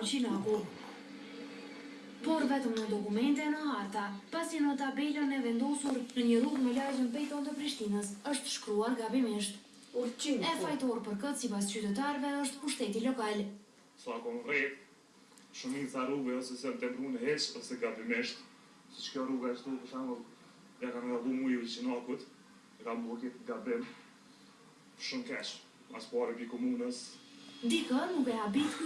përqinë aku. Por vetëm në dokumente në harta, pasi në tabelën e vendosur në një rrugë me lajgjën pejton të Prishtinës, është shkruar gabimisht. Urqinë, e po. fajtor për këtë si pas qytetarve është pushteti lokal. Sa konkret, shumit sa rrugëve ose se të brunë heç ose gabimisht, si që kjo rrugë e shtu, për shumë, ja kam e dhu mujë i qinakut, e kam blokit gabim, shumë keqë, mas pare bi komunës. Dikë, nuk e habit